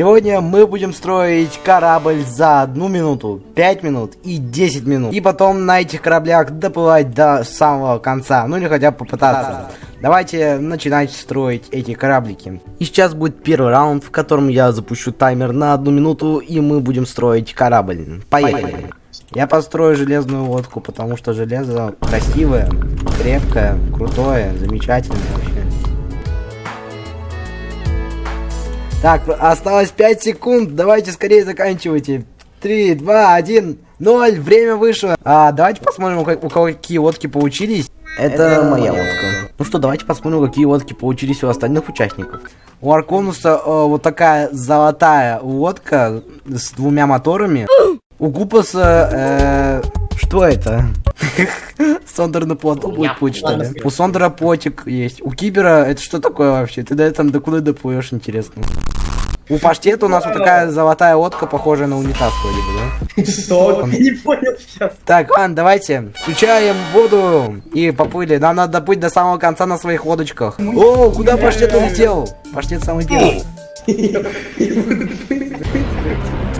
Сегодня мы будем строить корабль за одну минуту, 5 минут и 10 минут. И потом на этих кораблях доплывать до самого конца, ну или хотя бы попытаться. Давайте начинать строить эти кораблики. И сейчас будет первый раунд, в котором я запущу таймер на одну минуту, и мы будем строить корабль. Поехали. Я построю железную лодку, потому что железо красивое, крепкое, крутое, замечательное вообще. Так, осталось 5 секунд, давайте скорее заканчивайте. 3, 2, 1, 0, время вышло. А, давайте посмотрим, у кого какие лодки получились. Это, Это моя лодка. Ну что, давайте посмотрим, какие лодки получились у остальных участников. У Арконуса э, вот такая золотая лодка с двумя моторами. У Купаса... Э, что это? Сондер на плоту будет путь, что ли? У Сондера потик есть. У Кибера это что такое вообще? Ты до там до куда доплывешь, интересно? У паштета у нас вот такая золотая лодка, похожая на унитаз вроде бы, да? Что? Не понял сейчас. Так, ладно, давайте. Включаем воду и поплыли. Нам надо доплыть до самого конца на своих лодочках. О, куда паштет улетел? Паштет самый первый.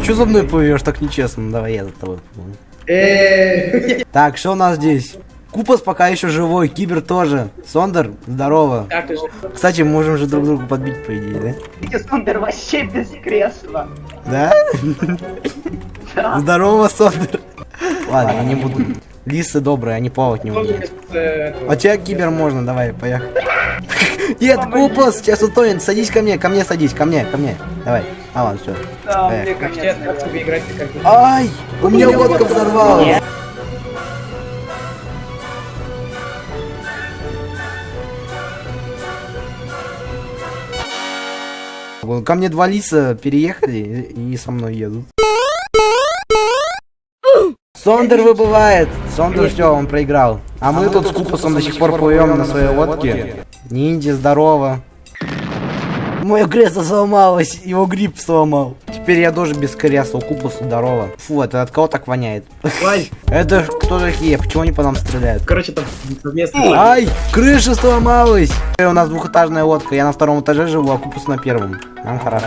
Что за мной плывешь так нечестно? Давай я за тобой э. Так, что у нас здесь? Купас пока еще живой, Кибер тоже. Сондер, здорово. Кстати, мы можем же друг друга подбить, по идее, да? Сондер вообще без кресла. Да? Здорово, Сондер. Ладно, я не буду. Лисы добрые, они плавать не умеют. А тебя Кибер можно, давай, поехали. Нет, Купас, сейчас утонет. Садись ко мне, ко мне садись, ко мне, ко мне. Давай. А, ладно, все. Ай, у меня лодка взорвалась. Ко мне два лиса переехали и со мной едут. Сондер выбывает. Сондер все, он проиграл. А, мы тут с Купусом до сих пор плывем на своей лодке. Ниндзя, здорово. Мое кресло сломалось, его гриб сломал. Теперь я тоже без кресла, у Купуса здорово. Фу, это от кого так воняет? Ай! Это кто такие? Почему они по нам стреляют? Короче, там совместно. Ай! Крыша сломалась! У нас двухэтажная лодка, я на втором этаже живу, а Купус на первом. Нам хорошо.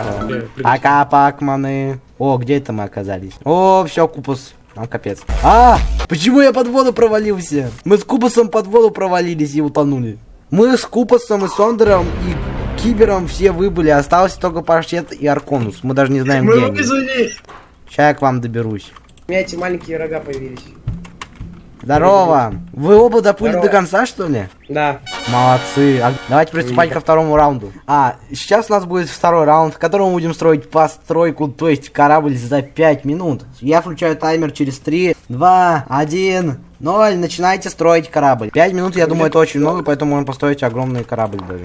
Пока, пакманы. О, где это мы оказались? О, все, Купус. Нам капец. А! Почему я под воду провалился? Мы с Купусом под воду провалились и утонули. Мы с Купусом и Сондером и Кибером все выбыли. Остался только Паштет и Арконус. Мы даже не знаем, Мы где они. Сейчас я к вам доберусь. У меня эти маленькие рога появились. Здорово! Вы оба Здорово. до конца, что ли? Да. Молодцы. А давайте приступать ко второму раунду. А, сейчас у нас будет второй раунд, в котором мы будем строить постройку, то есть корабль за 5 минут. Я включаю таймер через 3, 2, 1, 0. Начинайте строить корабль. 5 минут, я думаю, это очень много, поэтому можно построить огромный корабль даже.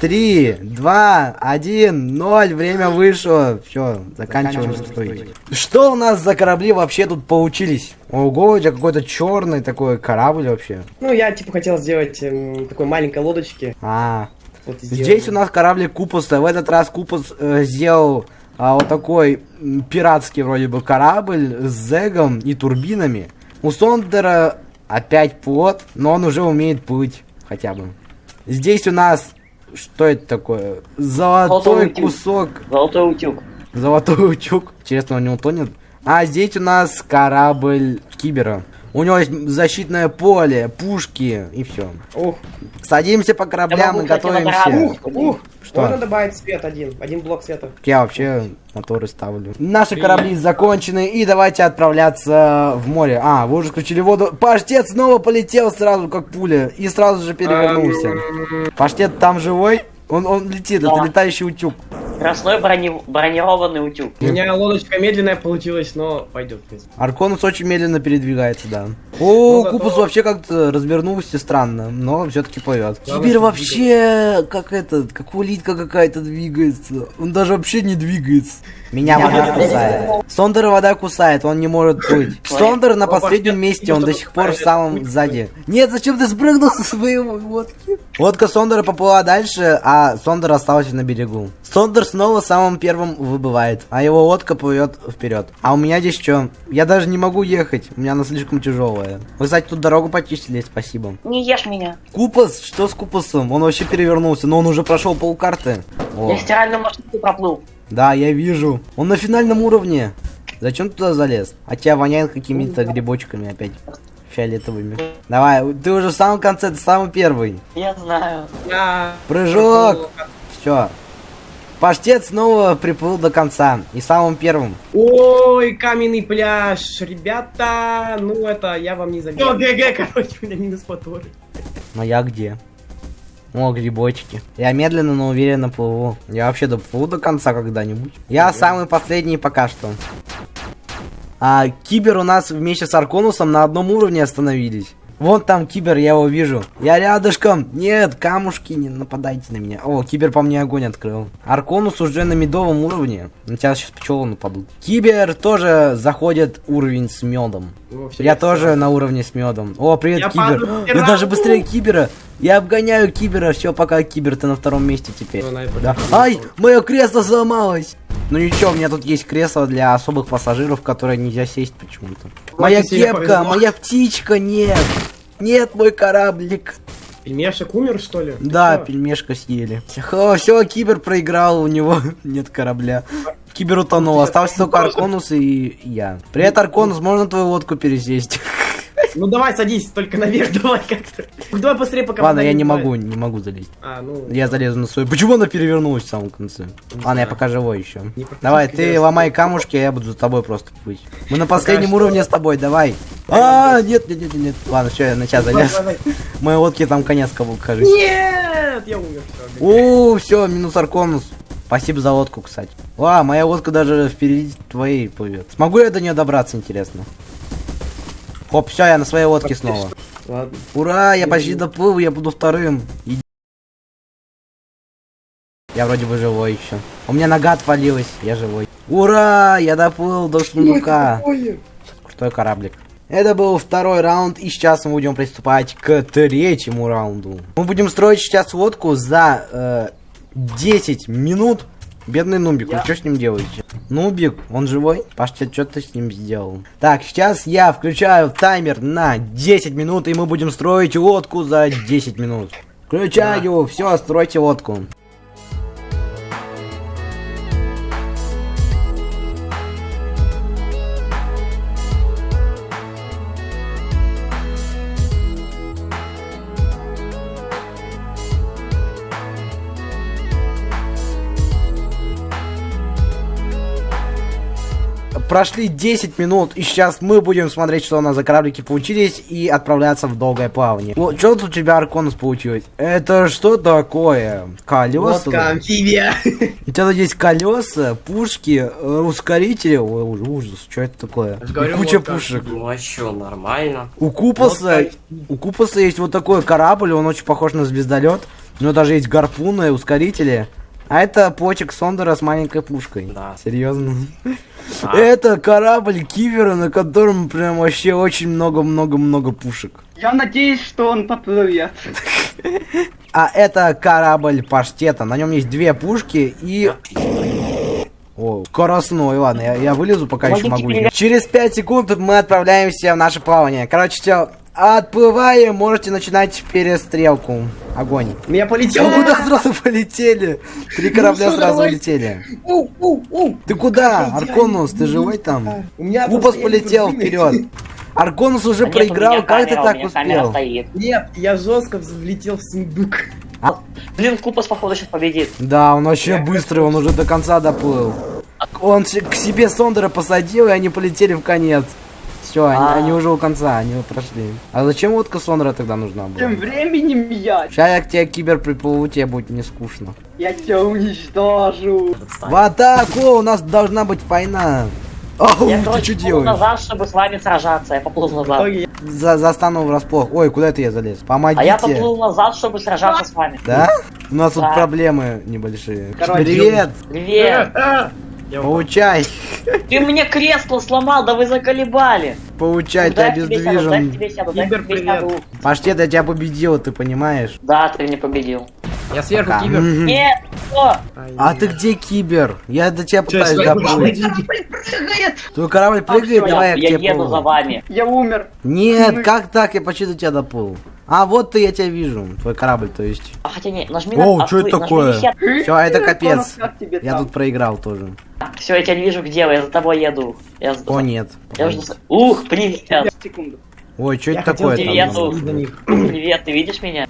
Три, два, один, ноль, время вышло. Все, заканчиваем строить. Что у нас за корабли вообще тут получились? Ого, у тебя какой-то черный такой корабль вообще. Ну, я типа хотел сделать эм, такой маленькой лодочки. А, вот здесь у нас корабль Купуса. В этот раз Купус э, сделал а, вот такой пиратский вроде бы корабль с зегом и турбинами. У Сондера опять плот, но он уже умеет плыть хотя бы. Здесь у нас что это такое? Золотой кусок. Золотой утюг. Золотой утюг. Интересно, он не утонет? А здесь у нас корабль Кибера. У него есть защитное поле, пушки и все. Ух. Садимся по кораблям и готовимся. Ух, ух. Что? Можно добавить свет один, один блок света. Я вообще моторы ставлю. Наши корабли закончены, и давайте отправляться в море. А, вы уже включили воду. Паштет снова полетел сразу, как пуля, и сразу же перевернулся. Паштет там живой? Он, он летит, да. это летающий утюг. Красной брони... бронированный утюг. У меня лодочка медленная получилась, но пойдет. Арконус очень медленно передвигается, да. О, ну, Купус вообще как-то развернулся странно, но все-таки плывет. Теперь вообще как этот, как улитка какая-то двигается. Он даже вообще не двигается. Меня вода кусает. Сондер вода кусает, он не может плыть. Сондер на последнем месте, он до сих пор в самом сзади. Нет, зачем ты спрыгнул со своей лодки? Лодка Сондера поплыла дальше, а Сондер остался на берегу. Сондер снова самым первым выбывает, а его лодка плывет вперед. А у меня здесь что? Я даже не могу ехать, у меня она слишком тяжелая. Вы, кстати, тут дорогу почистили, спасибо. Не ешь меня. Купас, что с Купасом? Он вообще перевернулся, но он уже прошел полкарты. О, Я стиральную машинку проплыл. да, я вижу. Он на финальном уровне. Зачем ты туда залез? А тебя воняет какими-то грибочками опять. Фиолетовыми. Давай, ты уже в самом конце, ты самый первый. Я знаю. Я... Прыжок! Все. Паштет снова приплыл до конца. И самым первым. Ой, каменный пляж, ребята, ну это я вам не завидую. ГГ, короче, у меня минус мотор. Но я где? О, грибочки. Я медленно, но уверенно плыву. Я вообще доплыву до конца когда-нибудь. Я самый последний пока что. А Кибер у нас вместе с Арконусом на одном уровне остановились. Вон там Кибер, я его вижу. Я рядышком. Нет, камушки, не нападайте на меня. О, Кибер по мне огонь открыл. Арконус уже на медовом уровне. На тебя сейчас пчелы нападут. Кибер тоже заходит уровень с медом. О, Я тоже на уровне с медом. О, привет, Я Кибер. Я даже быстрее Кибера. Я обгоняю Кибера. Все, пока Кибер, ты на втором месте теперь. Ну, Да. Ай, мое кресло сломалось. Ну ничего, у меня тут есть кресло для особых пассажиров, в которое нельзя сесть почему-то. Моя кепка, моя птичка, нет. Нет, мой кораблик. Пельмешек умер, что ли? Да, пельмешка съели. все, Кибер проиграл, у него нет корабля. Кибер утонул, остался только Арконус и я. Привет, Арконус, можно твою лодку пересесть? Ну давай, садись, только наверх давай как-то. Ну, Давай быстрее, пока Ладно, я не могу, не могу залезть. А, ну... Я залезу на свою. Почему она перевернулась в самом конце? Ладно, я пока живой еще. Давай, ты ломай камушки, а я буду за тобой просто плыть. Мы на последнем уровне с тобой, давай. А, нет, нет, нет, нет. Ладно, все, я на Давай, залез. Моей лодке там конец кого кажется. Нет, я умер. О, все, минус Арконус. Спасибо за лодку, кстати. Ва, моя лодка даже впереди твоей плывет. Смогу я до нее добраться, интересно? Хоп, все, я на своей лодке снова. Ладно. Ура, я почти доплыл, я буду вторым. Иди. Я вроде бы живой еще. У меня нога отвалилась, я живой. Ура, я доплыл до сундука. Крутой кораблик. Это был второй раунд, и сейчас мы будем приступать к третьему раунду. Мы будем строить сейчас лодку за э, 10 минут. Бедный Нубик, вы что с ним делаете? Нубик, он живой? Паштет, что ты с ним сделал? Так, сейчас я включаю таймер на 10 минут, и мы будем строить лодку за 10 минут. Включаю, все, стройте лодку. Прошли 10 минут, и сейчас мы будем смотреть, что у нас за кораблики получились, и отправляться в долгое плавание. Вот, что тут у тебя, Арконус, получилось? Это что такое? Колеса? Лодка, амфибия. У тебя тут есть колеса, пушки, э, ускорители. Ой, уж- ужас, что это такое? Говорю, куча лодка. пушек. Ну а чё, нормально. У Купаса, Лодка. у Купаса есть вот такой корабль, он очень похож на звездолет. У него даже есть гарпуны, ускорители. А это почек Сондера с маленькой пушкой. Да. Серьезно. А. Это корабль Кивера, на котором прям вообще очень много-много-много пушек. Я надеюсь, что он поплывет. А это корабль Паштета. На нем есть две пушки и... О, скоростной, ладно, я, я вылезу, пока еще могу. Через 5 секунд мы отправляемся в наше плавание. Короче, все, отплываем, можете начинать перестрелку. Огонь. Я полетел. Вы куда сразу полетели? Три корабля что, сразу улетели. Ты куда? Арконус, ты живой там? У меня Купас просто полетел вперед. Арконус уже у проиграл, меня как ты так меня успел? Нет, я жестко влетел в сундук. Блин, Купас, походу, сейчас победит. Да, он вообще быстрый, он уже до конца доплыл. Он се- к себе Сондера посадил, и они полетели в конец. Все, они, А. они уже у конца, они прошли. А зачем лодка Сондера тогда нужна была? Тем временем я, Сейчас я к тебе кибер приплыву, тебе будет не скучно. я тебя уничтожу. В атаку! У нас должна быть война. Ау, Я, ты короче, что поплыл делаешь? назад, чтобы с вами сражаться. Я поплыл назад. Ой, За, застану врасплох. Ой, куда это я залез? Помогите. А я поплыл назад, чтобы сражаться с вами. Да? У нас тут Да. проблемы небольшие. Короче, Привет! Привет. а, Я. Получай! Ты мне кресло сломал, да вы заколебали. Получай, ты дай к обездвижен. Паштет, я тебя победил, ты понимаешь? Да, ты не победил. Я сверху Пока. кибер. Нет, О, А ты где, Кибер? Я до тебя Чё, пытаюсь доплыть. Прыгает! Твой корабль прыгает, всё, давай я, я к я тебе еду помогу. за вами. Я умер. Нет, как так? Я почти до тебя доплыл. А, вот ты, я тебя вижу. Твой корабль, то есть. А хотя не, нажми Оу, на чё это такое? Всё, это капец. Как тебе Я тут проиграл тоже. Все, я тебя не вижу, где вы, я за тобой еду. Я, за- О, нет. я уже... Ух, привет. Секунду. Ой, что это такое. Привет, ты видишь меня?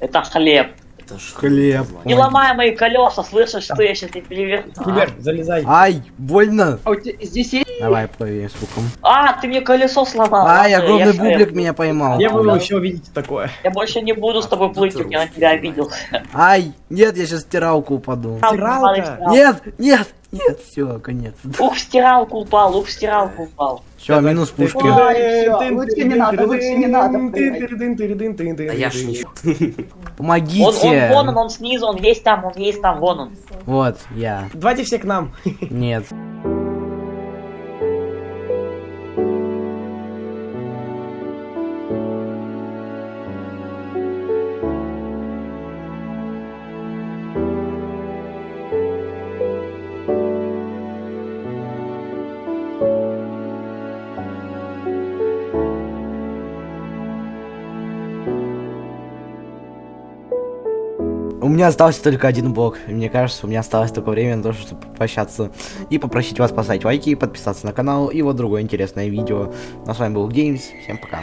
Это хлеб. Это ж Хлеб. Не ломай мои колеса, слышишь, что я сейчас тебе привет. Кибер, залезай. Ай, больно. А у тебя здесь есть? Давай, плыви с луком. А, ты мне колесо сломал. Ай, огромный я шеф. бублик меня поймал. Я буду еще увидеть такое. Я больше не буду с тобой плыть, я на тебя обидел. Ай, нет, я сейчас в стиралку упаду. Стиралка? Нет, нет, нет, все, конец. Ух, в стиралку упал, ух, в стиралку упал. Все, минус пушки. Лучше не надо, лучше не надо, Да я ж ничего. Он, он, Помогите. вон он, он снизу, он есть там, он есть там, вон он. Вот, я. Давайте все к нам. Нет. Меня остался только один блок. Мне кажется, у меня осталось только время на то, чтобы попрощаться и попросить вас поставить лайки, подписаться на канал и вот другое интересное видео. Ну, а с вами был Геймс. Всем пока.